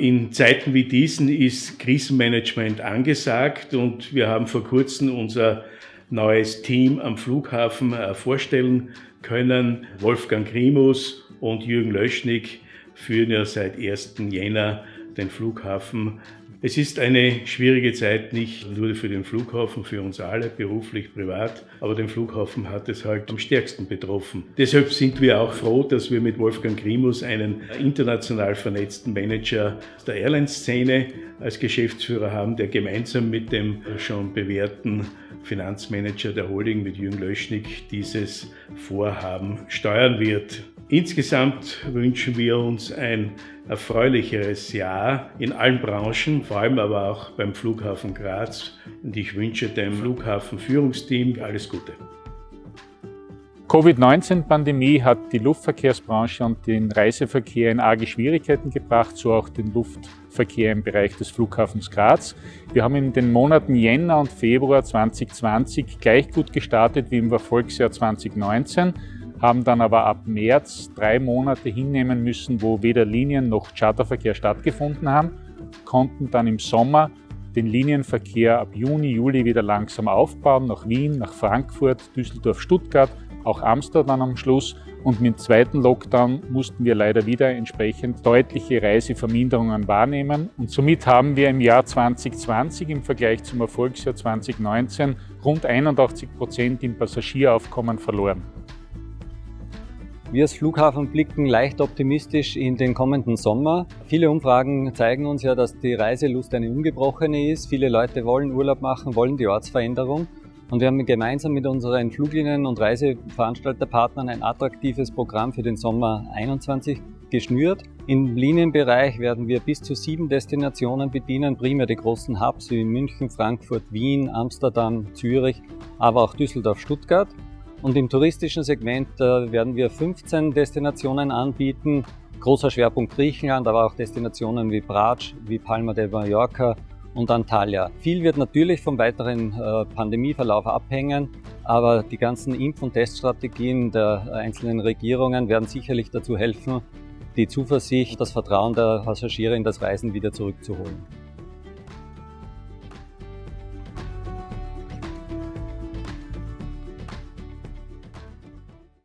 In Zeiten wie diesen ist Krisenmanagement angesagt und wir haben vor kurzem unser neues Team am Flughafen äh, vorstellen können. Wolfgang Grimus und Jürgen Löschnig führen ja seit 1. Jänner den Flughafen es ist eine schwierige Zeit, nicht nur für den Flughafen, für uns alle, beruflich, privat, aber den Flughafen hat es halt am stärksten betroffen. Deshalb sind wir auch froh, dass wir mit Wolfgang Grimus einen international vernetzten Manager der Airline-Szene als Geschäftsführer haben, der gemeinsam mit dem schon bewährten Finanzmanager der Holding, mit Jürgen Löschnig, dieses Vorhaben steuern wird. Insgesamt wünschen wir uns ein erfreulicheres Jahr in allen Branchen, vor allem aber auch beim Flughafen Graz. Und ich wünsche dem Flughafenführungsteam alles Gute. Covid-19-Pandemie hat die Luftverkehrsbranche und den Reiseverkehr in arge Schwierigkeiten gebracht, so auch den Luftverkehr im Bereich des Flughafens Graz. Wir haben in den Monaten Jänner und Februar 2020 gleich gut gestartet wie im Erfolgsjahr 2019 haben dann aber ab März drei Monate hinnehmen müssen, wo weder Linien noch Charterverkehr stattgefunden haben, konnten dann im Sommer den Linienverkehr ab Juni, Juli wieder langsam aufbauen, nach Wien, nach Frankfurt, Düsseldorf, Stuttgart, auch Amsterdam am Schluss. Und mit dem zweiten Lockdown mussten wir leider wieder entsprechend deutliche Reiseverminderungen wahrnehmen. Und somit haben wir im Jahr 2020 im Vergleich zum Erfolgsjahr 2019 rund 81 Prozent im Passagieraufkommen verloren. Wir als Flughafen blicken leicht optimistisch in den kommenden Sommer. Viele Umfragen zeigen uns ja, dass die Reiselust eine ungebrochene ist. Viele Leute wollen Urlaub machen, wollen die Ortsveränderung. Und wir haben gemeinsam mit unseren Fluglinien und Reiseveranstalterpartnern ein attraktives Programm für den Sommer 21 geschnürt. Im Linienbereich werden wir bis zu sieben Destinationen bedienen, primär die großen Hubs wie München, Frankfurt, Wien, Amsterdam, Zürich, aber auch Düsseldorf, Stuttgart. Und im touristischen Segment äh, werden wir 15 Destinationen anbieten. Großer Schwerpunkt Griechenland, aber auch Destinationen wie Bratsch, wie Palma de Mallorca und Antalya. Viel wird natürlich vom weiteren äh, Pandemieverlauf abhängen, aber die ganzen Impf- und Teststrategien der einzelnen Regierungen werden sicherlich dazu helfen, die Zuversicht, das Vertrauen der Passagiere in das Reisen wieder zurückzuholen.